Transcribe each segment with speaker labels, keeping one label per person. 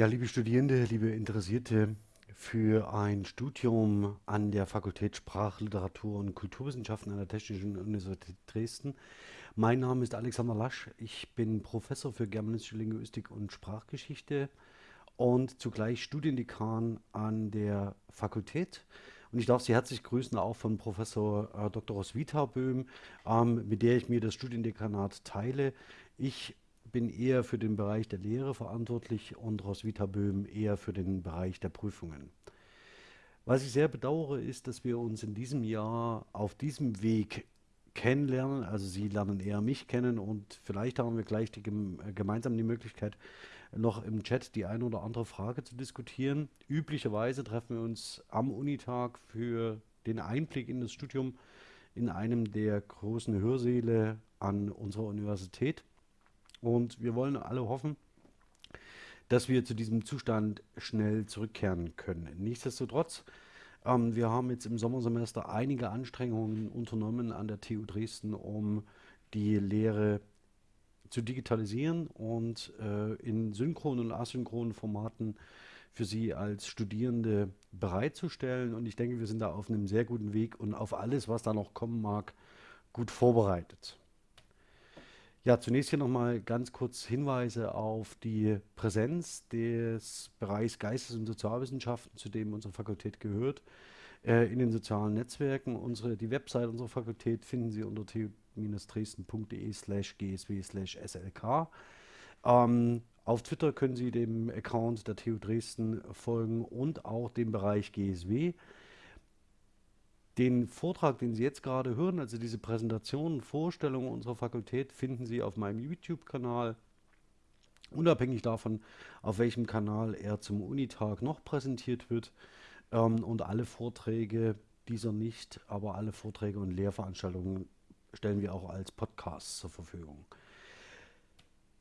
Speaker 1: Ja, liebe Studierende, liebe Interessierte, für ein Studium an der Fakultät Sprach, Literatur und Kulturwissenschaften an der Technischen Universität Dresden. Mein Name ist Alexander Lasch. Ich bin Professor für Germanistische Linguistik und Sprachgeschichte und zugleich Studiendekan an der Fakultät. Und ich darf Sie herzlich grüßen, auch von Professor äh, Dr. Roswitha Böhm, ähm, mit der ich mir das Studiendekanat teile. Ich bin eher für den Bereich der Lehre verantwortlich und Roswitha Böhm eher für den Bereich der Prüfungen. Was ich sehr bedauere, ist, dass wir uns in diesem Jahr auf diesem Weg kennenlernen. Also Sie lernen eher mich kennen und vielleicht haben wir gleich die, äh, gemeinsam die Möglichkeit, noch im Chat die eine oder andere Frage zu diskutieren. Üblicherweise treffen wir uns am Unitag für den Einblick in das Studium in einem der großen Hörsäle an unserer Universität. Und wir wollen alle hoffen, dass wir zu diesem Zustand schnell zurückkehren können. Nichtsdestotrotz, ähm, wir haben jetzt im Sommersemester einige Anstrengungen unternommen an der TU Dresden, um die Lehre zu digitalisieren und äh, in synchronen und asynchronen Formaten für Sie als Studierende bereitzustellen. Und ich denke, wir sind da auf einem sehr guten Weg und auf alles, was da noch kommen mag, gut vorbereitet. Ja, zunächst hier nochmal ganz kurz Hinweise auf die Präsenz des Bereichs Geistes- und Sozialwissenschaften, zu dem unsere Fakultät gehört, äh, in den sozialen Netzwerken. Unsere, die Website unserer Fakultät finden Sie unter tu-dresden.de slash gsw slash slk. Ähm, auf Twitter können Sie dem Account der TU Dresden folgen und auch dem Bereich GSW. Den Vortrag, den Sie jetzt gerade hören, also diese Präsentation, Vorstellung unserer Fakultät, finden Sie auf meinem YouTube-Kanal. Unabhängig davon, auf welchem Kanal er zum Unitag noch präsentiert wird. Ähm, und alle Vorträge, dieser nicht, aber alle Vorträge und Lehrveranstaltungen stellen wir auch als Podcast zur Verfügung.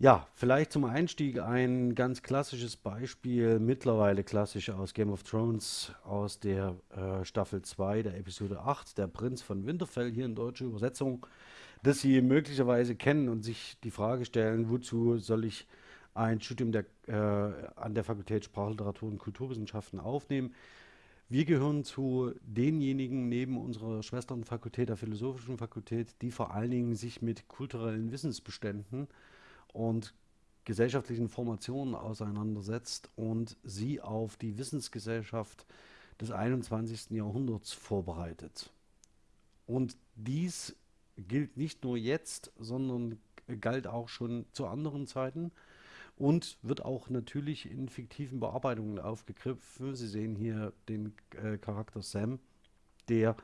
Speaker 1: Ja, vielleicht zum Einstieg ein ganz klassisches Beispiel, mittlerweile klassisch aus Game of Thrones, aus der äh, Staffel 2 der Episode 8, der Prinz von Winterfell, hier in deutscher Übersetzung, das Sie möglicherweise kennen und sich die Frage stellen, wozu soll ich ein Studium der, äh, an der Fakultät Sprachliteratur und Kulturwissenschaften aufnehmen. Wir gehören zu denjenigen neben unserer Schwesternfakultät, der Philosophischen Fakultät, die vor allen Dingen sich mit kulturellen Wissensbeständen äh, und gesellschaftlichen Formationen auseinandersetzt und sie auf die Wissensgesellschaft des 21. Jahrhunderts vorbereitet. Und dies gilt nicht nur jetzt, sondern galt auch schon zu anderen Zeiten und wird auch natürlich in fiktiven Bearbeitungen aufgegriffen. Sie sehen hier den äh, Charakter Sam, der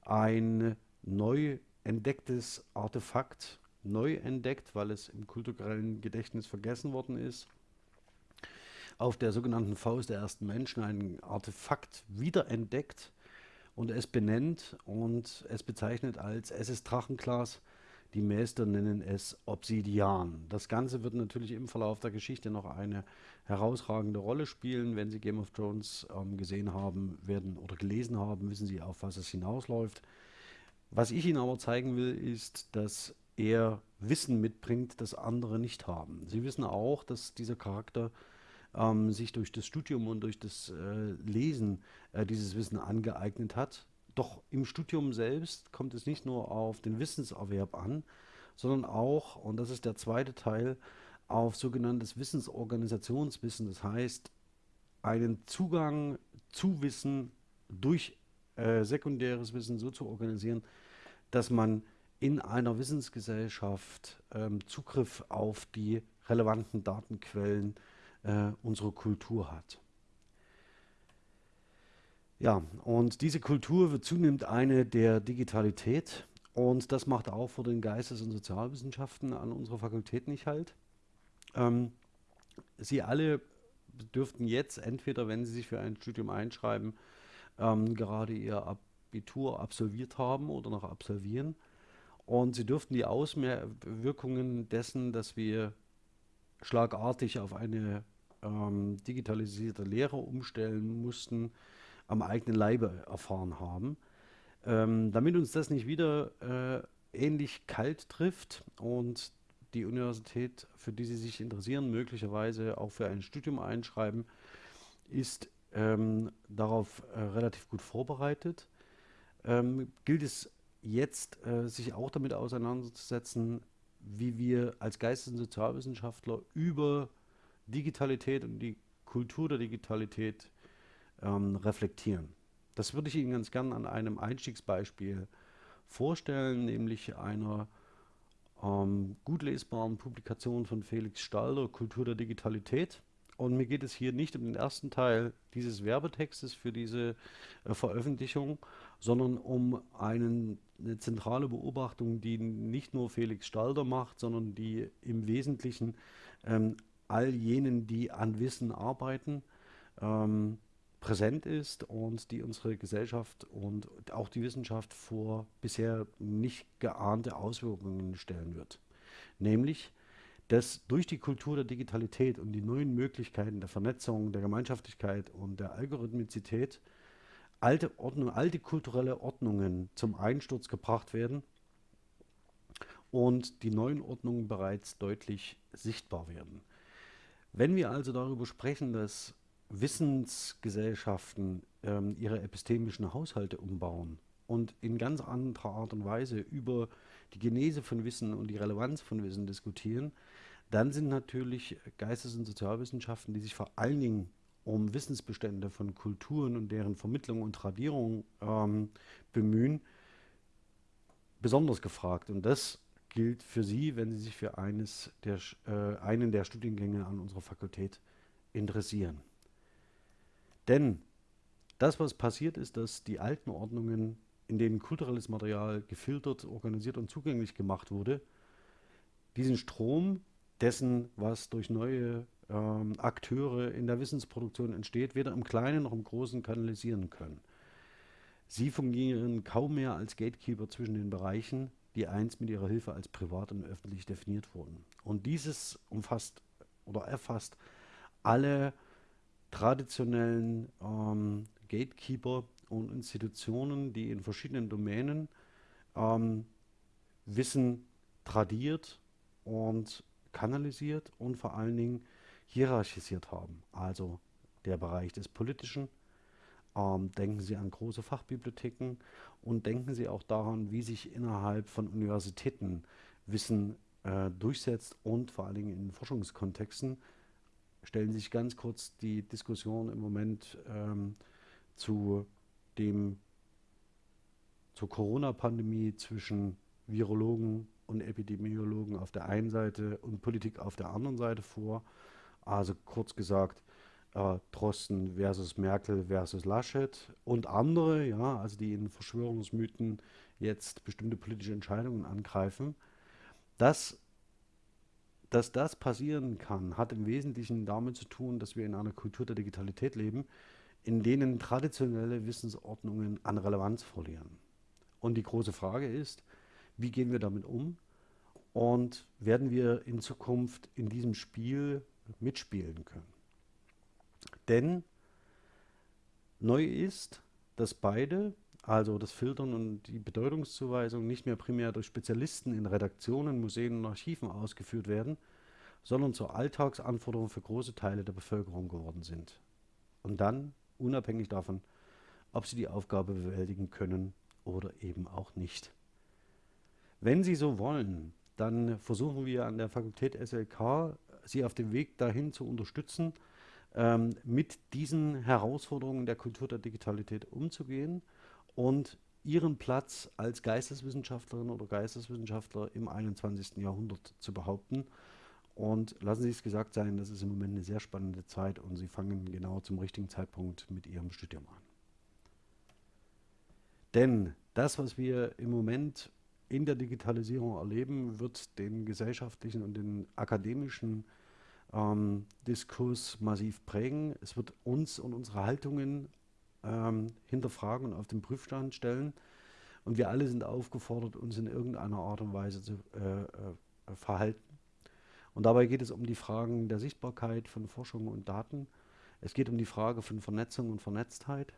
Speaker 1: ein neu entdecktes Artefakt neu entdeckt, weil es im kulturellen Gedächtnis vergessen worden ist. Auf der sogenannten Faust der ersten Menschen ein Artefakt wiederentdeckt und es benennt und es bezeichnet als ist Drachenglas. Die Meister nennen es Obsidian. Das Ganze wird natürlich im Verlauf der Geschichte noch eine herausragende Rolle spielen. Wenn Sie Game of Thrones ähm, gesehen haben werden oder gelesen haben, wissen Sie, auf was es hinausläuft. Was ich Ihnen aber zeigen will, ist, dass er Wissen mitbringt, das andere nicht haben. Sie wissen auch, dass dieser Charakter ähm, sich durch das Studium und durch das äh, Lesen äh, dieses Wissen angeeignet hat. Doch im Studium selbst kommt es nicht nur auf den Wissenserwerb an, sondern auch, und das ist der zweite Teil, auf sogenanntes Wissensorganisationswissen. Das heißt, einen Zugang zu Wissen durch äh, sekundäres Wissen so zu organisieren, dass man in einer Wissensgesellschaft ähm, Zugriff auf die relevanten Datenquellen äh, unserer Kultur hat. Ja, und diese Kultur wird zunehmend eine der Digitalität und das macht auch vor den Geistes- und Sozialwissenschaften an unserer Fakultät nicht halt. Ähm, Sie alle dürften jetzt entweder, wenn Sie sich für ein Studium einschreiben, ähm, gerade Ihr Abitur absolviert haben oder noch absolvieren und sie dürften die Auswirkungen dessen, dass wir schlagartig auf eine ähm, digitalisierte Lehre umstellen mussten, am eigenen Leibe erfahren haben. Ähm, damit uns das nicht wieder äh, ähnlich kalt trifft und die Universität, für die Sie sich interessieren, möglicherweise auch für ein Studium einschreiben, ist ähm, darauf äh, relativ gut vorbereitet. Ähm, gilt es jetzt, äh, sich auch damit auseinanderzusetzen, wie wir als Geistes- und Sozialwissenschaftler über Digitalität und die Kultur der Digitalität ähm, reflektieren. Das würde ich Ihnen ganz gern an einem Einstiegsbeispiel vorstellen, nämlich einer ähm, gut lesbaren Publikation von Felix Stalder, Kultur der Digitalität. Und mir geht es hier nicht um den ersten Teil dieses Werbetextes für diese äh, Veröffentlichung, sondern um einen, eine zentrale Beobachtung, die nicht nur Felix Stalder macht, sondern die im Wesentlichen ähm, all jenen, die an Wissen arbeiten, ähm, präsent ist und die unsere Gesellschaft und auch die Wissenschaft vor bisher nicht geahnte Auswirkungen stellen wird. Nämlich, dass durch die Kultur der Digitalität und die neuen Möglichkeiten der Vernetzung, der Gemeinschaftlichkeit und der Algorithmizität alte Ordnung, alte kulturelle Ordnungen zum Einsturz gebracht werden und die neuen Ordnungen bereits deutlich sichtbar werden. Wenn wir also darüber sprechen, dass Wissensgesellschaften ähm, ihre epistemischen Haushalte umbauen und in ganz anderer Art und Weise über die Genese von Wissen und die Relevanz von Wissen diskutieren, dann sind natürlich Geistes- und Sozialwissenschaften, die sich vor allen Dingen um Wissensbestände von Kulturen und deren Vermittlung und Tradierung ähm, bemühen, besonders gefragt. Und das gilt für Sie, wenn Sie sich für eines der, äh, einen der Studiengänge an unserer Fakultät interessieren. Denn das, was passiert ist, dass die alten Ordnungen, in denen kulturelles Material gefiltert, organisiert und zugänglich gemacht wurde, diesen Strom dessen, was durch neue ähm, Akteure in der Wissensproduktion entsteht, weder im Kleinen noch im Großen kanalisieren können. Sie fungieren kaum mehr als Gatekeeper zwischen den Bereichen, die einst mit ihrer Hilfe als privat und öffentlich definiert wurden. Und dieses umfasst oder erfasst alle traditionellen ähm, Gatekeeper und Institutionen, die in verschiedenen Domänen ähm, Wissen tradiert und kanalisiert und vor allen Dingen hierarchisiert haben. Also der Bereich des Politischen. Ähm, denken Sie an große Fachbibliotheken und denken Sie auch daran, wie sich innerhalb von Universitäten Wissen äh, durchsetzt und vor allen Dingen in Forschungskontexten. Stellen Sie sich ganz kurz die Diskussion im Moment ähm, zu dem zur Corona-Pandemie zwischen Virologen und Epidemiologen auf der einen Seite und Politik auf der anderen Seite vor. Also kurz gesagt, äh, Drosten versus Merkel versus Laschet und andere, ja, also die in Verschwörungsmythen jetzt bestimmte politische Entscheidungen angreifen. Das, dass das passieren kann, hat im Wesentlichen damit zu tun, dass wir in einer Kultur der Digitalität leben, in denen traditionelle Wissensordnungen an Relevanz verlieren. Und die große Frage ist, wie gehen wir damit um? Und werden wir in Zukunft in diesem Spiel mitspielen können? Denn neu ist, dass beide, also das Filtern und die Bedeutungszuweisung, nicht mehr primär durch Spezialisten in Redaktionen, Museen und Archiven ausgeführt werden, sondern zur Alltagsanforderung für große Teile der Bevölkerung geworden sind. Und dann, unabhängig davon, ob sie die Aufgabe bewältigen können oder eben auch nicht. Wenn Sie so wollen, dann versuchen wir an der Fakultät SLK, Sie auf dem Weg dahin zu unterstützen, ähm, mit diesen Herausforderungen der Kultur der Digitalität umzugehen und Ihren Platz als Geisteswissenschaftlerin oder Geisteswissenschaftler im 21. Jahrhundert zu behaupten. Und lassen Sie es gesagt sein, das ist im Moment eine sehr spannende Zeit und Sie fangen genau zum richtigen Zeitpunkt mit Ihrem Studium an. Denn das, was wir im Moment in der Digitalisierung erleben, wird den gesellschaftlichen und den akademischen ähm, Diskurs massiv prägen. Es wird uns und unsere Haltungen ähm, hinterfragen und auf den Prüfstand stellen. Und wir alle sind aufgefordert, uns in irgendeiner Art und Weise zu äh, äh, verhalten. Und dabei geht es um die Fragen der Sichtbarkeit von Forschung und Daten. Es geht um die Frage von Vernetzung und Vernetztheit.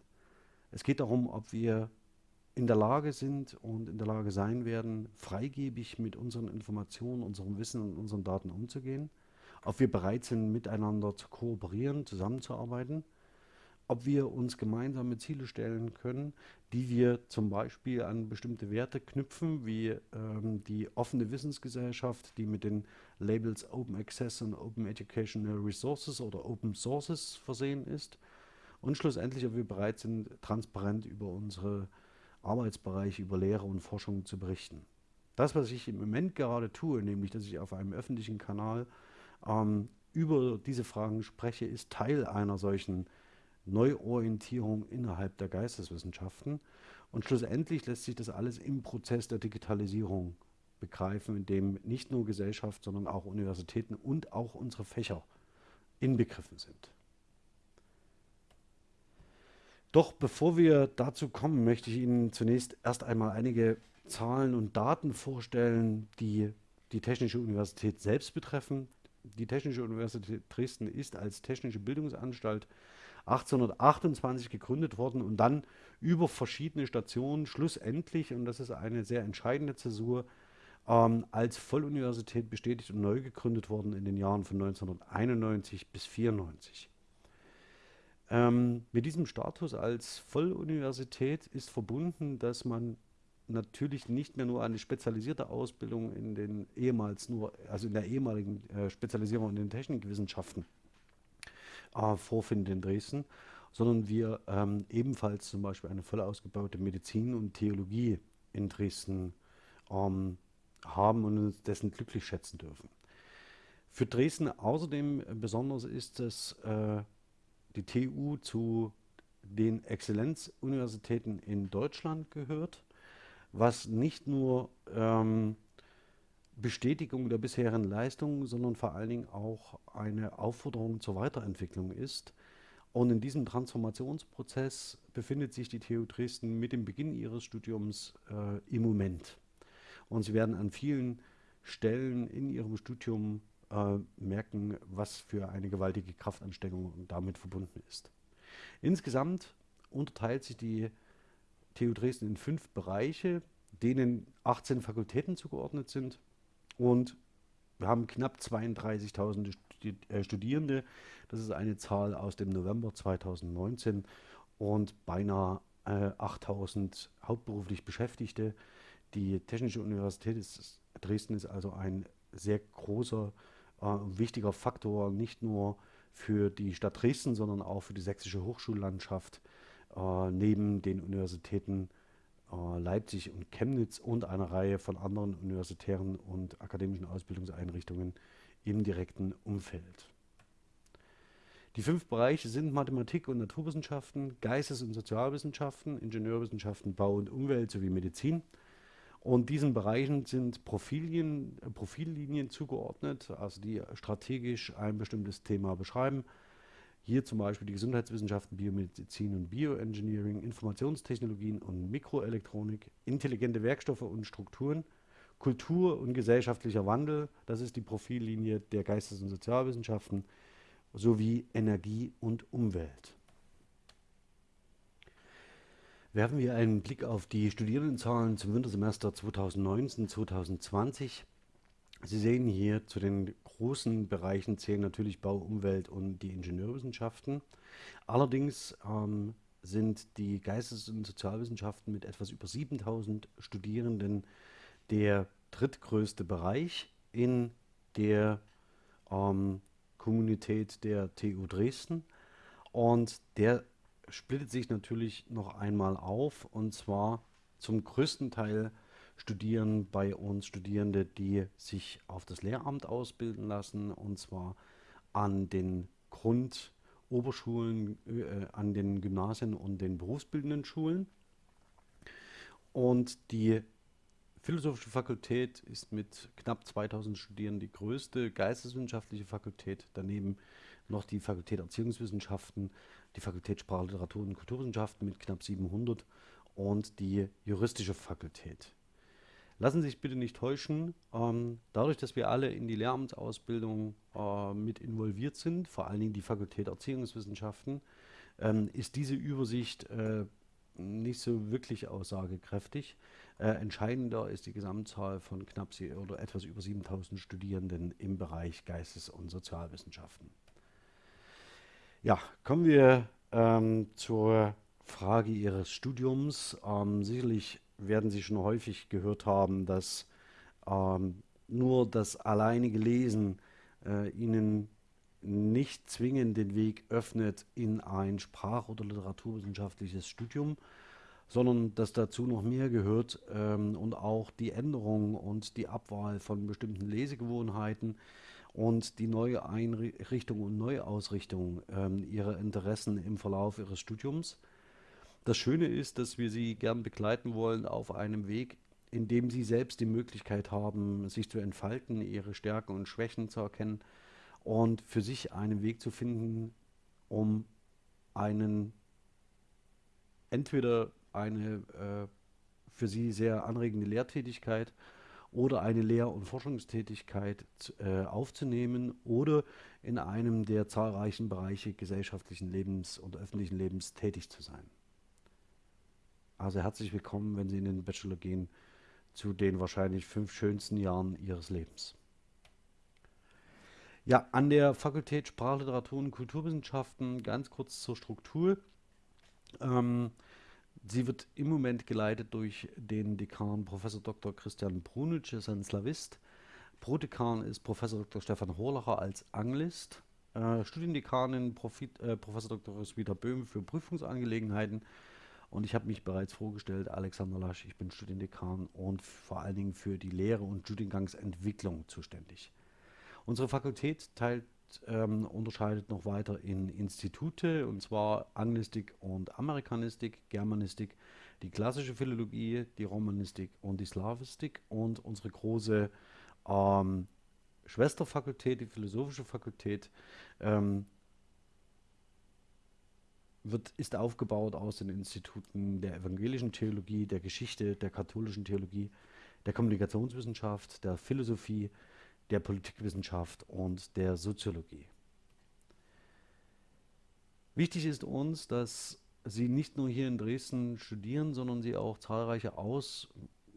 Speaker 1: Es geht darum, ob wir in der Lage sind und in der Lage sein werden, freigebig mit unseren Informationen, unserem Wissen und unseren Daten umzugehen, ob wir bereit sind, miteinander zu kooperieren, zusammenzuarbeiten, ob wir uns gemeinsame Ziele stellen können, die wir zum Beispiel an bestimmte Werte knüpfen, wie ähm, die offene Wissensgesellschaft, die mit den Labels Open Access und Open Educational Resources oder Open Sources versehen ist. Und schlussendlich, ob wir bereit sind, transparent über unsere Arbeitsbereich über Lehre und Forschung zu berichten. Das, was ich im Moment gerade tue, nämlich dass ich auf einem öffentlichen Kanal ähm, über diese Fragen spreche, ist Teil einer solchen Neuorientierung innerhalb der Geisteswissenschaften. Und schlussendlich lässt sich das alles im Prozess der Digitalisierung begreifen, in dem nicht nur Gesellschaft, sondern auch Universitäten und auch unsere Fächer inbegriffen sind. Doch bevor wir dazu kommen, möchte ich Ihnen zunächst erst einmal einige Zahlen und Daten vorstellen, die die Technische Universität selbst betreffen. Die Technische Universität Dresden ist als technische Bildungsanstalt 1828 gegründet worden und dann über verschiedene Stationen schlussendlich, und das ist eine sehr entscheidende Zäsur, ähm, als Volluniversität bestätigt und neu gegründet worden in den Jahren von 1991 bis 1994. Ähm, mit diesem Status als Volluniversität ist verbunden, dass man natürlich nicht mehr nur eine spezialisierte Ausbildung in den ehemals nur, also in der ehemaligen äh, Spezialisierung in den Technikwissenschaften äh, vorfindet in Dresden, sondern wir ähm, ebenfalls zum Beispiel eine voll ausgebaute Medizin und Theologie in Dresden ähm, haben und uns dessen glücklich schätzen dürfen. Für Dresden außerdem besonders ist, dass äh, die TU zu den Exzellenzuniversitäten in Deutschland gehört, was nicht nur ähm, Bestätigung der bisherigen Leistungen, sondern vor allen Dingen auch eine Aufforderung zur Weiterentwicklung ist. Und in diesem Transformationsprozess befindet sich die TU Dresden mit dem Beginn ihres Studiums äh, im Moment. Und sie werden an vielen Stellen in ihrem Studium äh, merken, was für eine gewaltige Kraftanstrengung damit verbunden ist. Insgesamt unterteilt sich die TU Dresden in fünf Bereiche, denen 18 Fakultäten zugeordnet sind und wir haben knapp 32.000 äh, Studierende. Das ist eine Zahl aus dem November 2019 und beinahe äh, 8.000 hauptberuflich Beschäftigte. Die Technische Universität ist, Dresden ist also ein sehr großer äh, wichtiger Faktor, nicht nur für die Stadt Dresden, sondern auch für die sächsische Hochschullandschaft äh, neben den Universitäten äh, Leipzig und Chemnitz und einer Reihe von anderen universitären und akademischen Ausbildungseinrichtungen im direkten Umfeld. Die fünf Bereiche sind Mathematik und Naturwissenschaften, Geistes- und Sozialwissenschaften, Ingenieurwissenschaften, Bau und Umwelt sowie Medizin. Und diesen Bereichen sind Profilien, äh, Profillinien zugeordnet, also die strategisch ein bestimmtes Thema beschreiben. Hier zum Beispiel die Gesundheitswissenschaften, Biomedizin und Bioengineering, Informationstechnologien und Mikroelektronik, intelligente Werkstoffe und Strukturen, Kultur und gesellschaftlicher Wandel, das ist die Profillinie der Geistes- und Sozialwissenschaften, sowie Energie und Umwelt. Werfen wir einen Blick auf die Studierendenzahlen zum Wintersemester 2019-2020. Sie sehen hier zu den großen Bereichen zählen natürlich Bau, Umwelt und die Ingenieurwissenschaften. Allerdings ähm, sind die Geistes- und Sozialwissenschaften mit etwas über 7000 Studierenden der drittgrößte Bereich in der ähm, Kommunität der TU Dresden. Und der splittet sich natürlich noch einmal auf und zwar zum größten Teil studieren bei uns Studierende, die sich auf das Lehramt ausbilden lassen und zwar an den Grundoberschulen, äh, an den Gymnasien und den berufsbildenden Schulen. Und die Philosophische Fakultät ist mit knapp 2000 Studierenden die größte geisteswissenschaftliche Fakultät. Daneben noch die Fakultät Erziehungswissenschaften die Fakultät Sprache, Literatur und Kulturwissenschaften mit knapp 700 und die juristische Fakultät. Lassen Sie sich bitte nicht täuschen, ähm, dadurch, dass wir alle in die Lehramtsausbildung äh, mit involviert sind, vor allen Dingen die Fakultät Erziehungswissenschaften, ähm, ist diese Übersicht äh, nicht so wirklich aussagekräftig. Äh, entscheidender ist die Gesamtzahl von knapp oder etwas über 7000 Studierenden im Bereich Geistes- und Sozialwissenschaften. Ja, kommen wir ähm, zur Frage Ihres Studiums. Ähm, sicherlich werden Sie schon häufig gehört haben, dass ähm, nur das alleinige Lesen äh, Ihnen nicht zwingend den Weg öffnet in ein Sprach- oder literaturwissenschaftliches Studium, sondern dass dazu noch mehr gehört ähm, und auch die Änderung und die Abwahl von bestimmten Lesegewohnheiten und die neue Einrichtung und Neuausrichtung ähm, ihrer Interessen im Verlauf ihres Studiums. Das Schöne ist, dass wir Sie gern begleiten wollen auf einem Weg, in dem Sie selbst die Möglichkeit haben, sich zu entfalten, Ihre Stärken und Schwächen zu erkennen und für sich einen Weg zu finden, um einen entweder eine äh, für Sie sehr anregende Lehrtätigkeit oder eine Lehr- und Forschungstätigkeit äh, aufzunehmen oder in einem der zahlreichen Bereiche gesellschaftlichen Lebens und öffentlichen Lebens tätig zu sein. Also herzlich willkommen, wenn Sie in den Bachelor gehen, zu den wahrscheinlich fünf schönsten Jahren Ihres Lebens. Ja, an der Fakultät Sprachliteratur und Kulturwissenschaften ganz kurz zur Struktur. Ähm, sie wird im Moment geleitet durch den Dekan Professor Dr. Christian Brunic, ist ein Slavist. Prodekan ist Professor Dr. Stefan Horlacher als Anglist. Äh, Studiendekanin Profit, äh, Professor Dr. Roswitha Böhm für Prüfungsangelegenheiten. Und ich habe mich bereits vorgestellt, Alexander Lasch, ich bin Studiendekan und vor allen Dingen für die Lehre und Studiengangsentwicklung zuständig. Unsere Fakultät teilt, ähm, unterscheidet noch weiter in Institute, und zwar Anglistik und Amerikanistik, Germanistik, die klassische Philologie, die Romanistik und die Slavistik und unsere große ähm, Schwesterfakultät, die philosophische Fakultät, ähm, wird, ist aufgebaut aus den Instituten der evangelischen Theologie, der Geschichte, der katholischen Theologie, der Kommunikationswissenschaft, der Philosophie, der Politikwissenschaft und der Soziologie. Wichtig ist uns, dass Sie nicht nur hier in Dresden studieren, sondern Sie auch zahlreiche Aus-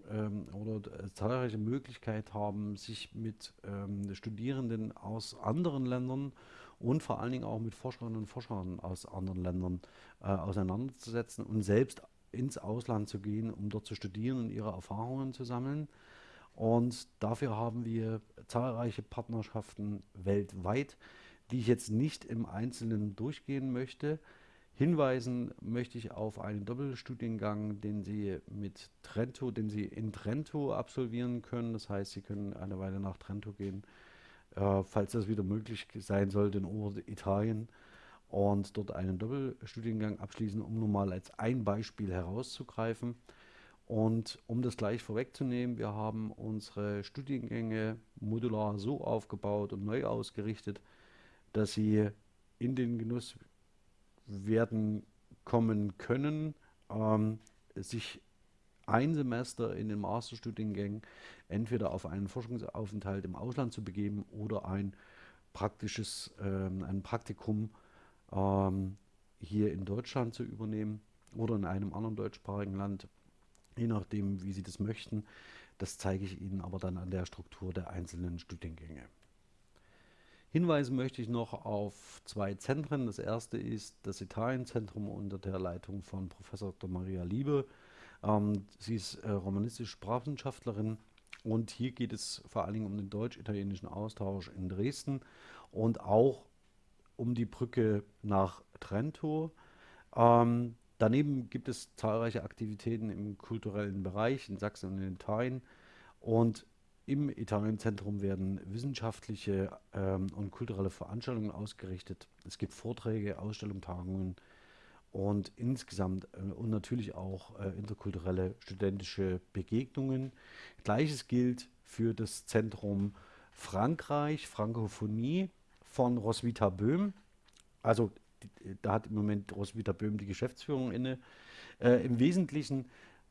Speaker 1: ähm, oder äh, zahlreiche Möglichkeiten haben, sich mit ähm, Studierenden aus anderen Ländern und vor allen Dingen auch mit Forscherinnen und Forschern aus anderen Ländern äh, auseinanderzusetzen und selbst ins Ausland zu gehen, um dort zu studieren und ihre Erfahrungen zu sammeln. Und dafür haben wir zahlreiche Partnerschaften weltweit, die ich jetzt nicht im Einzelnen durchgehen möchte. Hinweisen möchte ich auf einen Doppelstudiengang, den Sie mit Trento, den Sie in Trento absolvieren können. Das heißt, Sie können eine Weile nach Trento gehen, äh, falls das wieder möglich sein sollte in Oberitalien und dort einen Doppelstudiengang abschließen, um nur mal als ein Beispiel herauszugreifen. Und um das gleich vorwegzunehmen, wir haben unsere Studiengänge modular so aufgebaut und neu ausgerichtet, dass sie in den Genuss werden kommen können, ähm, sich ein Semester in den Masterstudiengängen entweder auf einen Forschungsaufenthalt im Ausland zu begeben oder ein praktisches, ähm, ein Praktikum ähm, hier in Deutschland zu übernehmen oder in einem anderen deutschsprachigen Land je nachdem, wie Sie das möchten. Das zeige ich Ihnen aber dann an der Struktur der einzelnen Studiengänge. Hinweisen möchte ich noch auf zwei Zentren. Das erste ist das Italienzentrum unter der Leitung von Professor Dr. Maria Liebe. Ähm, sie ist äh, romanistische Sprachwissenschaftlerin und hier geht es vor allen Dingen um den deutsch-italienischen Austausch in Dresden und auch um die Brücke nach Trento. Ähm, Daneben gibt es zahlreiche Aktivitäten im kulturellen Bereich in Sachsen und in Italien. Und im Italienzentrum werden wissenschaftliche ähm, und kulturelle Veranstaltungen ausgerichtet. Es gibt Vorträge, Ausstellungen, Tagungen und insgesamt äh, und natürlich auch äh, interkulturelle studentische Begegnungen. Gleiches gilt für das Zentrum Frankreich, Frankophonie von Roswitha Böhm. Also da hat im Moment Roswitha Böhm die Geschäftsführung inne. Äh, Im Wesentlichen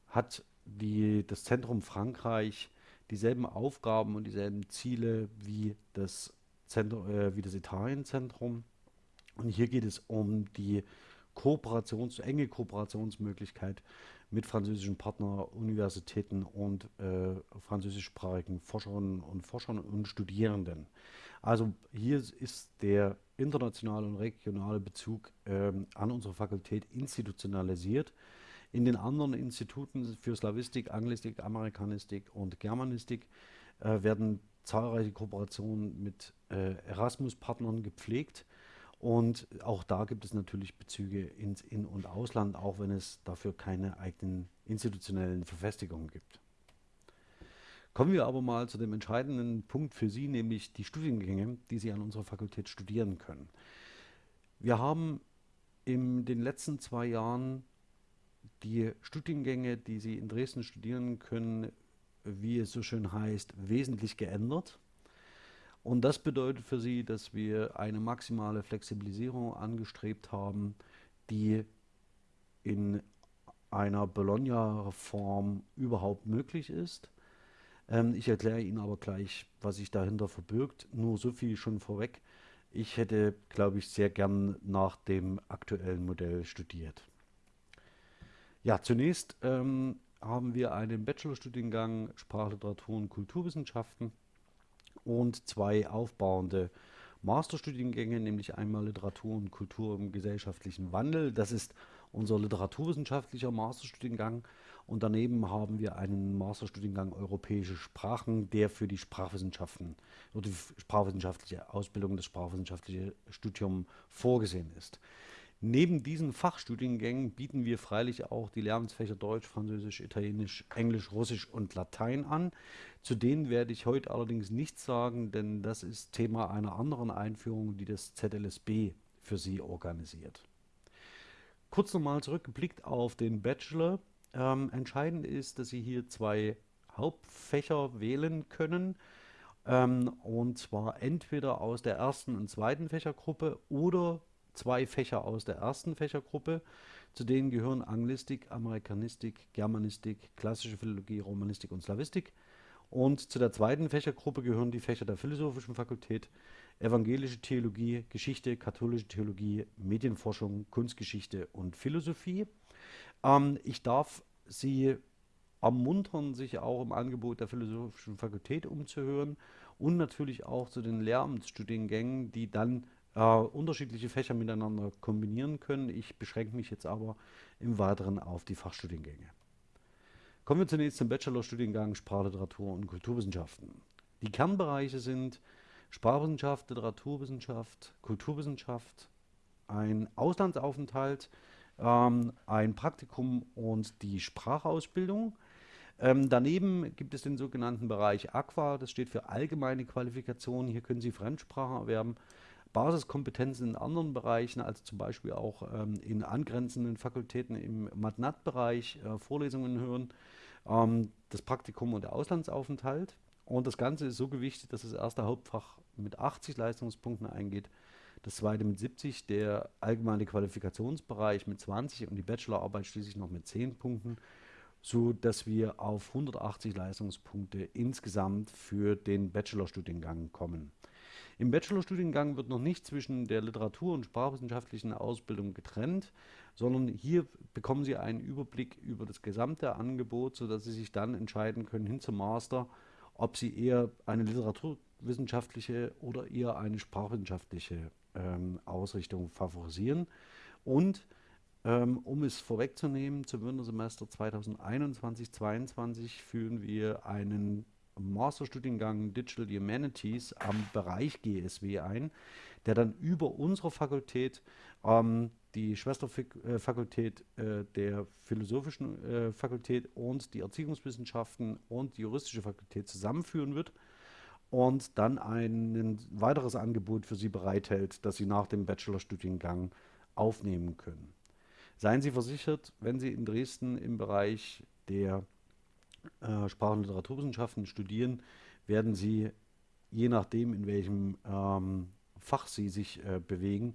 Speaker 1: hat die, das Zentrum Frankreich dieselben Aufgaben und dieselben Ziele wie das, Zentrum, äh, wie das Italienzentrum. Und hier geht es um die Kooperations, enge Kooperationsmöglichkeit mit französischen Partnern, Universitäten und äh, französischsprachigen Forscherinnen und Forschern und Studierenden. Also hier ist der internationale und regionale Bezug ähm, an unsere Fakultät institutionalisiert. In den anderen Instituten für Slavistik, Anglistik, Amerikanistik und Germanistik äh, werden zahlreiche Kooperationen mit äh, Erasmus-Partnern gepflegt. Und auch da gibt es natürlich Bezüge ins In- und Ausland, auch wenn es dafür keine eigenen institutionellen Verfestigungen gibt. Kommen wir aber mal zu dem entscheidenden Punkt für Sie, nämlich die Studiengänge, die Sie an unserer Fakultät studieren können. Wir haben in den letzten zwei Jahren die Studiengänge, die Sie in Dresden studieren können, wie es so schön heißt, wesentlich geändert. Und das bedeutet für Sie, dass wir eine maximale Flexibilisierung angestrebt haben, die in einer Bologna-Reform überhaupt möglich ist. Ähm, ich erkläre Ihnen aber gleich, was sich dahinter verbirgt. Nur so viel schon vorweg. Ich hätte, glaube ich, sehr gern nach dem aktuellen Modell studiert. Ja, zunächst ähm, haben wir einen Bachelorstudiengang Sprachliteratur und Kulturwissenschaften und zwei aufbauende Masterstudiengänge, nämlich einmal Literatur und Kultur im gesellschaftlichen Wandel. Das ist unser literaturwissenschaftlicher Masterstudiengang. Und daneben haben wir einen Masterstudiengang Europäische Sprachen, der für die Sprachwissenschaften oder die sprachwissenschaftliche Ausbildung, das sprachwissenschaftliche Studium vorgesehen ist. Neben diesen Fachstudiengängen bieten wir freilich auch die Lernfächer Deutsch, Französisch, Italienisch, Englisch, Russisch und Latein an. Zu denen werde ich heute allerdings nichts sagen, denn das ist Thema einer anderen Einführung, die das ZLSB für Sie organisiert. Kurz nochmal zurückgeblickt auf den Bachelor. Ähm, entscheidend ist, dass Sie hier zwei Hauptfächer wählen können. Ähm, und zwar entweder aus der ersten und zweiten Fächergruppe oder zwei Fächer aus der ersten Fächergruppe. Zu denen gehören Anglistik, Amerikanistik, Germanistik, klassische Philologie, Romanistik und Slavistik. Und zu der zweiten Fächergruppe gehören die Fächer der Philosophischen Fakultät, Evangelische Theologie, Geschichte, Katholische Theologie, Medienforschung, Kunstgeschichte und Philosophie. Ähm, ich darf Sie ermuntern, sich auch im Angebot der Philosophischen Fakultät umzuhören und natürlich auch zu den Lehramtsstudiengängen, die dann äh, unterschiedliche Fächer miteinander kombinieren können. Ich beschränke mich jetzt aber im Weiteren auf die Fachstudiengänge. Kommen wir zunächst zum Bachelorstudiengang Sprachliteratur und Kulturwissenschaften. Die Kernbereiche sind Sprachwissenschaft, Literaturwissenschaft, Kulturwissenschaft, ein Auslandsaufenthalt, ähm, ein Praktikum und die Sprachausbildung. Ähm, daneben gibt es den sogenannten Bereich Aqua, das steht für allgemeine Qualifikation. Hier können Sie Fremdsprachen erwerben Basiskompetenzen in anderen Bereichen, also zum Beispiel auch ähm, in angrenzenden Fakultäten im Matnat-Bereich äh, Vorlesungen hören, ähm, das Praktikum und der Auslandsaufenthalt. Und das Ganze ist so gewichtet, dass das erste Hauptfach mit 80 Leistungspunkten eingeht, das zweite mit 70, der allgemeine Qualifikationsbereich mit 20 und die Bachelorarbeit schließlich noch mit 10 Punkten, so dass wir auf 180 Leistungspunkte insgesamt für den Bachelorstudiengang kommen. Im Bachelorstudiengang wird noch nicht zwischen der Literatur- und sprachwissenschaftlichen Ausbildung getrennt, sondern hier bekommen Sie einen Überblick über das gesamte Angebot, sodass Sie sich dann entscheiden können hin zum Master, ob Sie eher eine literaturwissenschaftliche oder eher eine sprachwissenschaftliche ähm, Ausrichtung favorisieren. Und ähm, um es vorwegzunehmen, zum Wintersemester 2021-22 führen wir einen Masterstudiengang Digital Humanities am Bereich GSW ein, der dann über unsere Fakultät ähm, die Schwesterfakultät äh, der Philosophischen äh, Fakultät und die Erziehungswissenschaften und die Juristische Fakultät zusammenführen wird und dann ein weiteres Angebot für Sie bereithält, das Sie nach dem Bachelorstudiengang aufnehmen können. Seien Sie versichert, wenn Sie in Dresden im Bereich der äh, Sprach- und Literaturwissenschaften studieren, werden Sie, je nachdem, in welchem ähm, Fach Sie sich äh, bewegen,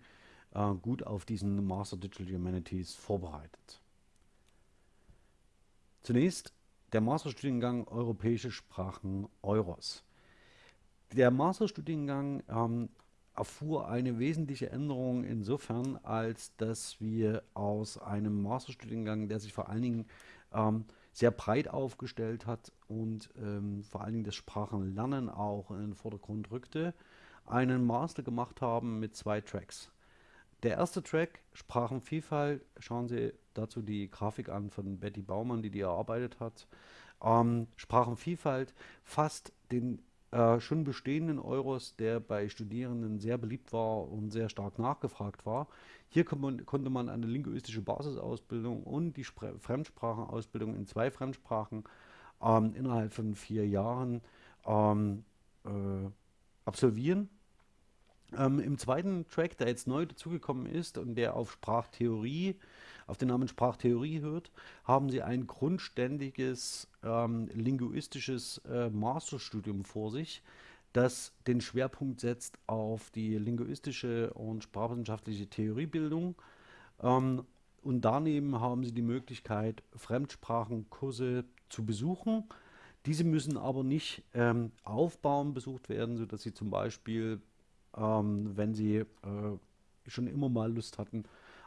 Speaker 1: äh, gut auf diesen Master Digital Humanities vorbereitet. Zunächst der Masterstudiengang Europäische Sprachen Euros. Der Masterstudiengang ähm, erfuhr eine wesentliche Änderung insofern, als dass wir aus einem Masterstudiengang, der sich vor allen Dingen ähm, sehr breit aufgestellt hat und ähm, vor allen Dingen das Sprachenlernen auch in den Vordergrund rückte, einen Master gemacht haben mit zwei Tracks. Der erste Track, Sprachenvielfalt, schauen Sie dazu die Grafik an von Betty Baumann, die die erarbeitet hat. Ähm, Sprachenvielfalt fasst den äh, schon bestehenden Euros, der bei Studierenden sehr beliebt war und sehr stark nachgefragt war. Hier man, konnte man eine linguistische Basisausbildung und die Spre Fremdsprachenausbildung in zwei Fremdsprachen ähm, innerhalb von vier Jahren ähm, äh, absolvieren. Ähm, Im zweiten Track, der jetzt neu dazugekommen ist und der auf Sprachtheorie, auf den Namen Sprachtheorie hört, haben sie ein grundständiges ähm, linguistisches äh, Masterstudium vor sich, das den Schwerpunkt setzt auf die linguistische und sprachwissenschaftliche Theoriebildung. Ähm, und daneben haben sie die Möglichkeit, Fremdsprachenkurse zu besuchen. Diese müssen aber nicht ähm, aufbauen besucht werden, sodass sie zum Beispiel ähm, wenn sie äh, schon immer mal Lust hatten,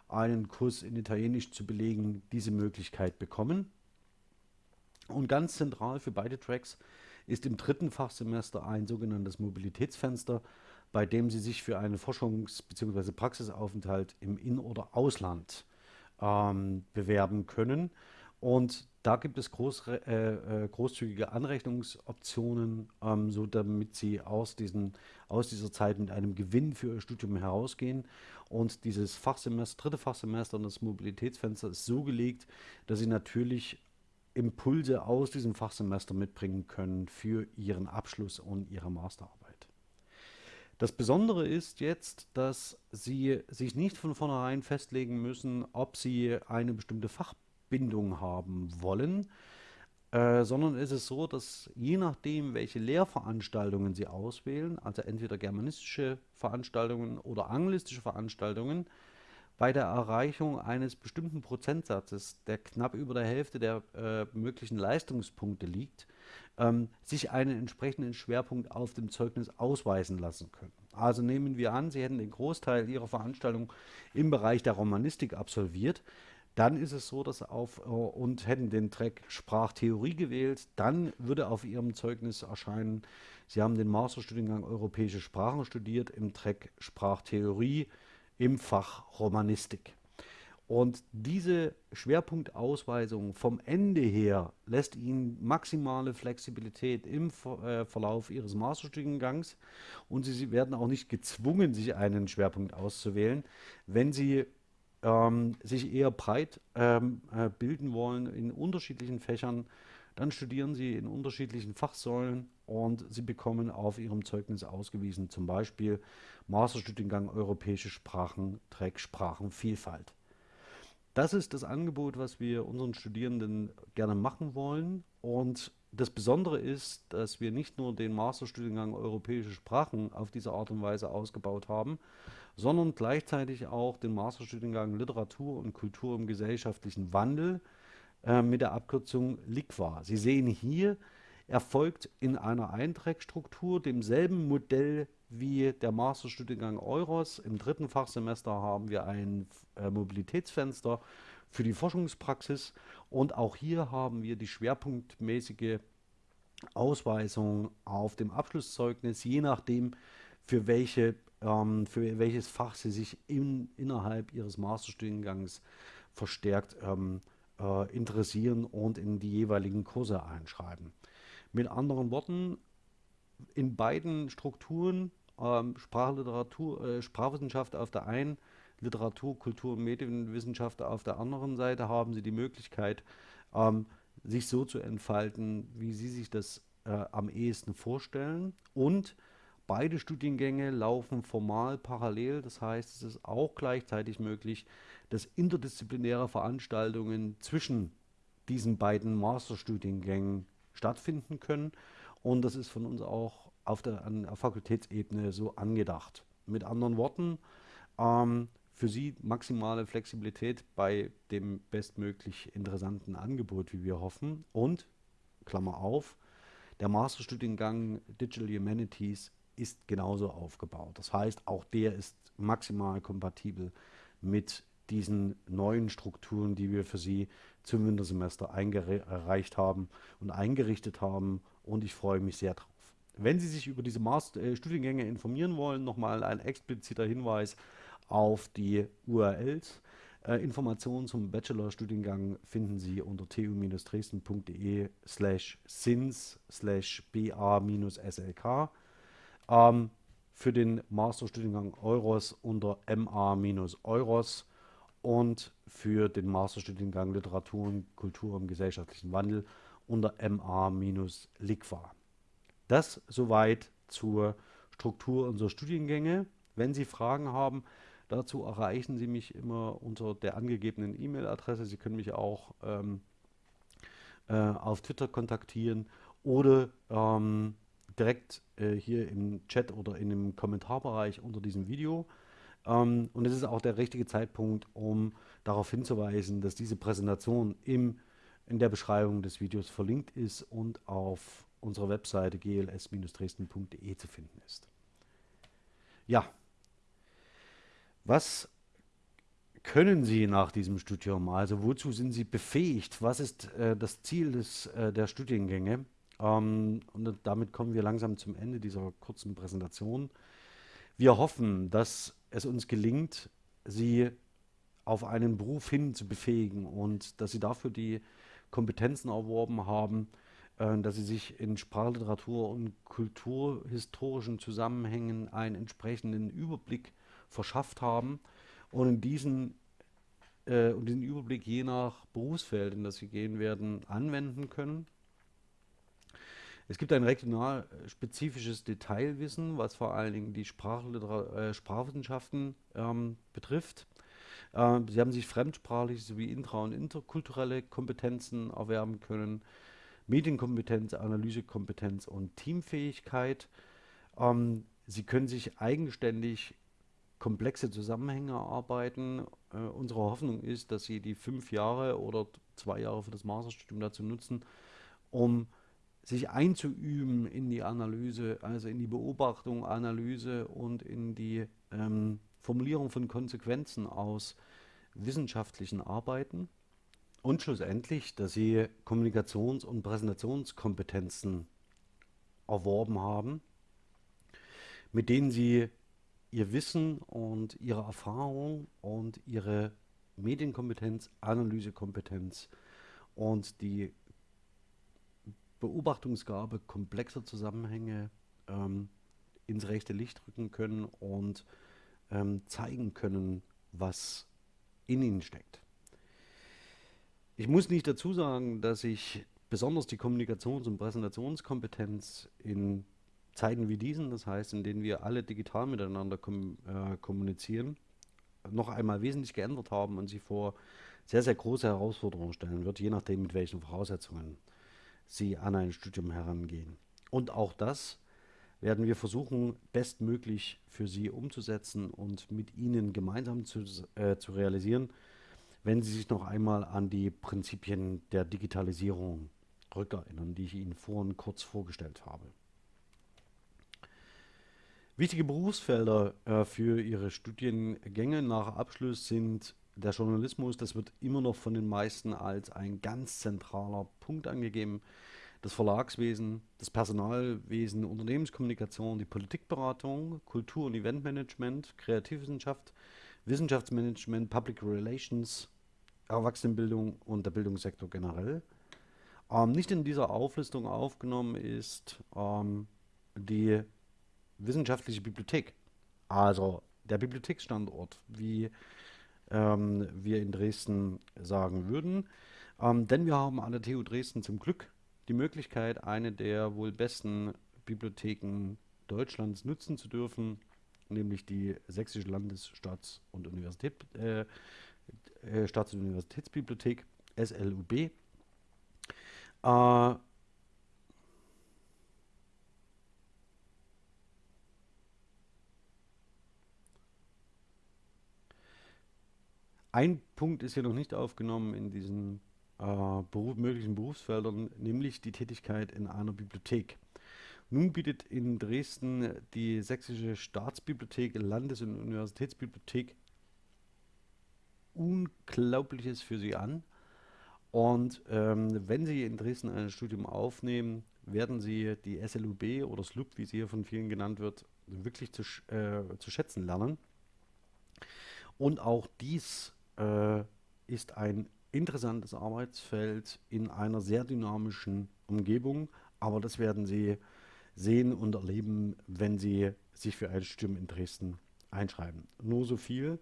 Speaker 1: einen Kurs in Italienisch zu belegen, diese Möglichkeit bekommen. Und ganz zentral für beide Tracks ist im dritten Fachsemester ein sogenanntes Mobilitätsfenster, bei dem Sie sich für einen Forschungs- bzw. Praxisaufenthalt im In- oder Ausland ähm, bewerben können. Und da gibt es groß, äh, äh, großzügige Anrechnungsoptionen, ähm, so damit Sie aus, diesen, aus dieser Zeit mit einem Gewinn für Ihr Studium herausgehen. Und dieses Fachsemester, dritte Fachsemester und das Mobilitätsfenster ist so gelegt, dass Sie natürlich Impulse aus diesem Fachsemester mitbringen können für Ihren Abschluss und Ihre Masterarbeit. Das Besondere ist jetzt, dass Sie sich nicht von vornherein festlegen müssen, ob Sie eine bestimmte Fachbildung Bindung haben wollen, äh, sondern es ist so, dass je nachdem, welche Lehrveranstaltungen Sie auswählen, also entweder germanistische Veranstaltungen oder anglistische Veranstaltungen, bei der Erreichung eines bestimmten Prozentsatzes, der knapp über der Hälfte der äh, möglichen Leistungspunkte liegt, ähm, sich einen entsprechenden Schwerpunkt auf dem Zeugnis ausweisen lassen können. Also nehmen wir an, Sie hätten den Großteil Ihrer Veranstaltung im Bereich der Romanistik absolviert, dann ist es so, dass auf äh, und hätten den Track Sprachtheorie gewählt, dann würde auf Ihrem Zeugnis erscheinen, Sie haben den Masterstudiengang Europäische Sprachen studiert im Track Sprachtheorie im Fach Romanistik. Und diese Schwerpunktausweisung vom Ende her lässt Ihnen maximale Flexibilität im äh, Verlauf Ihres Masterstudiengangs und Sie werden auch nicht gezwungen, sich einen Schwerpunkt auszuwählen, wenn Sie ähm, sich eher breit ähm, äh, bilden wollen in unterschiedlichen Fächern, dann studieren sie in unterschiedlichen Fachsäulen und sie bekommen auf ihrem Zeugnis ausgewiesen, zum Beispiel Masterstudiengang Europäische Sprachen, Track Sprachenvielfalt. Das ist das Angebot, was wir unseren Studierenden gerne machen wollen. Und das Besondere ist, dass wir nicht nur den Masterstudiengang Europäische Sprachen auf diese Art und Weise ausgebaut haben, sondern gleichzeitig auch den Masterstudiengang Literatur und Kultur im gesellschaftlichen Wandel äh, mit der Abkürzung LIQUA. Sie sehen hier, erfolgt in einer Einträgstruktur, demselben Modell wie der Masterstudiengang Euros. Im dritten Fachsemester haben wir ein äh, Mobilitätsfenster für die Forschungspraxis und auch hier haben wir die schwerpunktmäßige Ausweisung auf dem Abschlusszeugnis, je nachdem, für welche ähm, für welches Fach sie sich in, innerhalb ihres Masterstudiengangs verstärkt ähm, äh, interessieren und in die jeweiligen Kurse einschreiben. Mit anderen Worten, in beiden Strukturen, ähm, Sprachliteratur, äh, Sprachwissenschaft auf der einen, Literatur, Kultur und Medienwissenschaft auf der anderen Seite, haben Sie die Möglichkeit, ähm, sich so zu entfalten, wie Sie sich das äh, am ehesten vorstellen und Beide Studiengänge laufen formal parallel, das heißt, es ist auch gleichzeitig möglich, dass interdisziplinäre Veranstaltungen zwischen diesen beiden Masterstudiengängen stattfinden können. Und das ist von uns auch auf der, an der Fakultätsebene so angedacht. Mit anderen Worten, ähm, für Sie maximale Flexibilität bei dem bestmöglich interessanten Angebot, wie wir hoffen. Und, Klammer auf, der Masterstudiengang Digital Humanities ist genauso aufgebaut. Das heißt, auch der ist maximal kompatibel mit diesen neuen Strukturen, die wir für Sie zum Wintersemester eingereicht haben und eingerichtet haben. Und ich freue mich sehr drauf. Wenn Sie sich über diese Master äh, Studiengänge informieren wollen, nochmal ein expliziter Hinweis auf die URLs. Äh, Informationen zum Bachelorstudiengang finden Sie unter tu-dresden.de slash sins slash ba-slk. Ähm, für den Masterstudiengang Euros unter ma-euros und für den Masterstudiengang Literatur und Kultur im gesellschaftlichen Wandel unter ma-liqua. Das soweit zur Struktur unserer Studiengänge. Wenn Sie Fragen haben, dazu erreichen Sie mich immer unter der angegebenen E-Mail-Adresse. Sie können mich auch ähm, äh, auf Twitter kontaktieren oder ähm, direkt äh, hier im Chat oder in dem Kommentarbereich unter diesem Video. Ähm, und es ist auch der richtige Zeitpunkt, um darauf hinzuweisen, dass diese Präsentation im, in der Beschreibung des Videos verlinkt ist und auf unserer Webseite gls-dresden.de zu finden ist. Ja, was können Sie nach diesem Studium? Also wozu sind Sie befähigt? Was ist äh, das Ziel des, äh, der Studiengänge? Ähm, und damit kommen wir langsam zum Ende dieser kurzen Präsentation. Wir hoffen, dass es uns gelingt, Sie auf einen Beruf hin zu befähigen und dass Sie dafür die Kompetenzen erworben haben, äh, dass Sie sich in Sprachliteratur und kulturhistorischen Zusammenhängen einen entsprechenden Überblick verschafft haben und in diesen äh, und diesen Überblick je nach Berufsfeld, in das sie gehen werden, anwenden können. Es gibt ein regional spezifisches Detailwissen, was vor allen Dingen die äh, Sprachwissenschaften ähm, betrifft. Äh, sie haben sich fremdsprachliche sowie intra- und interkulturelle Kompetenzen erwerben können, Medienkompetenz, Analysekompetenz und Teamfähigkeit. Ähm, sie können sich eigenständig komplexe Zusammenhänge erarbeiten. Äh, unsere Hoffnung ist, dass Sie die fünf Jahre oder zwei Jahre für das Masterstudium dazu nutzen, um sich einzuüben in die Analyse, also in die Beobachtung, Analyse und in die ähm, Formulierung von Konsequenzen aus wissenschaftlichen Arbeiten. Und schlussendlich, dass sie Kommunikations- und Präsentationskompetenzen erworben haben, mit denen sie ihr Wissen und ihre Erfahrung und ihre Medienkompetenz, Analysekompetenz und die Beobachtungsgabe komplexer Zusammenhänge ähm, ins rechte Licht rücken können und ähm, zeigen können, was in ihnen steckt. Ich muss nicht dazu sagen, dass ich besonders die Kommunikations- und Präsentationskompetenz in Zeiten wie diesen, das heißt, in denen wir alle digital miteinander kom äh, kommunizieren, noch einmal wesentlich geändert haben und sie vor sehr, sehr große Herausforderungen stellen wird, je nachdem, mit welchen Voraussetzungen sie an ein Studium herangehen. Und auch das werden wir versuchen, bestmöglich für sie umzusetzen und mit ihnen gemeinsam zu, äh, zu realisieren, wenn sie sich noch einmal an die Prinzipien der Digitalisierung rückerinnern, die ich Ihnen vorhin kurz vorgestellt habe. Wichtige Berufsfelder äh, für Ihre Studiengänge nach Abschluss sind der Journalismus, das wird immer noch von den meisten als ein ganz zentraler Punkt angegeben. Das Verlagswesen, das Personalwesen, Unternehmenskommunikation, die Politikberatung, Kultur- und Eventmanagement, Kreativwissenschaft, Wissenschaftsmanagement, Public Relations, Erwachsenenbildung und der Bildungssektor generell. Ähm, nicht in dieser Auflistung aufgenommen ist ähm, die wissenschaftliche Bibliothek, also der Bibliotheksstandort, wie ähm, wir in Dresden sagen würden. Ähm, denn wir haben an der TU Dresden zum Glück die Möglichkeit, eine der wohl besten Bibliotheken Deutschlands nutzen zu dürfen, nämlich die Sächsische Landesstaats- und Universität, äh, äh, Staats- und Universitätsbibliothek, SLUB. Äh, Ein Punkt ist hier noch nicht aufgenommen in diesen äh, Beruf, möglichen Berufsfeldern, nämlich die Tätigkeit in einer Bibliothek. Nun bietet in Dresden die Sächsische Staatsbibliothek, Landes- und Universitätsbibliothek Unglaubliches für Sie an. Und ähm, wenn Sie in Dresden ein Studium aufnehmen, werden Sie die SLUB oder SLUB, wie sie hier von vielen genannt wird, wirklich zu, äh, zu schätzen lernen. Und auch dies äh, ist ein interessantes Arbeitsfeld in einer sehr dynamischen Umgebung, aber das werden Sie sehen und erleben, wenn Sie sich für ein Studium in Dresden einschreiben. Nur so viel.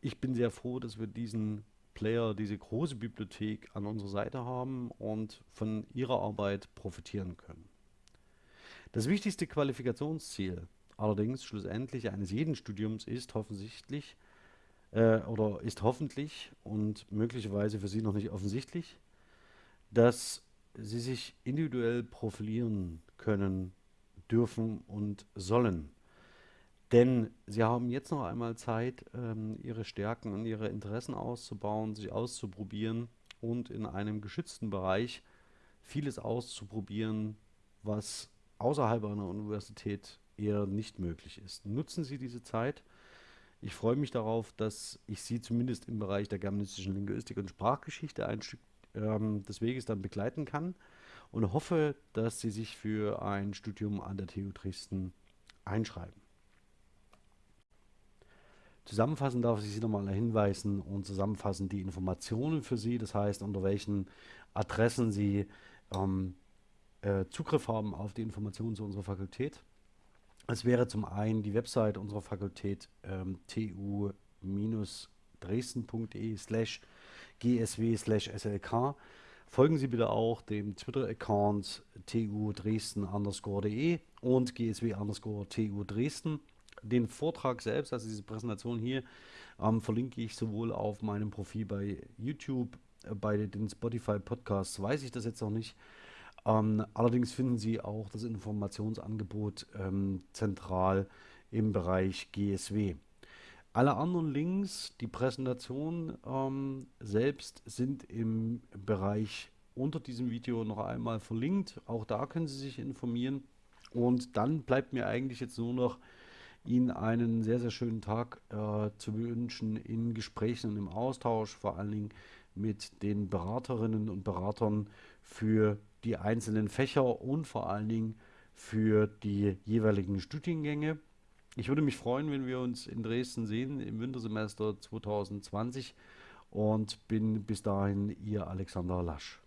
Speaker 1: Ich bin sehr froh, dass wir diesen Player, diese große Bibliothek an unserer Seite haben und von ihrer Arbeit profitieren können. Das wichtigste Qualifikationsziel allerdings schlussendlich eines jeden Studiums ist offensichtlich äh, oder ist hoffentlich und möglicherweise für Sie noch nicht offensichtlich, dass Sie sich individuell profilieren können, dürfen und sollen. Denn Sie haben jetzt noch einmal Zeit, ähm, Ihre Stärken und Ihre Interessen auszubauen, sich auszuprobieren und in einem geschützten Bereich vieles auszuprobieren, was außerhalb einer Universität eher nicht möglich ist. Nutzen Sie diese Zeit. Ich freue mich darauf, dass ich Sie zumindest im Bereich der germanistischen Linguistik und Sprachgeschichte ein Stück ähm, des Weges dann begleiten kann und hoffe, dass Sie sich für ein Studium an der TU Dresden einschreiben. Zusammenfassend darf ich Sie nochmal hinweisen und zusammenfassen die Informationen für Sie, das heißt, unter welchen Adressen Sie ähm, äh, Zugriff haben auf die Informationen zu unserer Fakultät. Es wäre zum einen die Website unserer Fakultät ähm, tu-dresden.de slash gsw slash slk. Folgen Sie bitte auch dem Twitter-Account tu dresden underscore.de und gsw underscore tu dresden. Den Vortrag selbst, also diese Präsentation hier, ähm, verlinke ich sowohl auf meinem Profil bei YouTube, äh, bei den Spotify Podcasts, weiß ich das jetzt noch nicht. Ähm, allerdings finden Sie auch das Informationsangebot ähm, zentral im Bereich GSW. Alle anderen Links, die Präsentation ähm, selbst sind im Bereich unter diesem Video noch einmal verlinkt. Auch da können Sie sich informieren. Und dann bleibt mir eigentlich jetzt nur noch Ihnen einen sehr, sehr schönen Tag äh, zu wünschen in Gesprächen und im Austausch, vor allen Dingen mit den Beraterinnen und Beratern für die einzelnen Fächer und vor allen Dingen für die jeweiligen Studiengänge. Ich würde mich freuen, wenn wir uns in Dresden sehen im Wintersemester 2020 und bin bis dahin Ihr Alexander Lasch.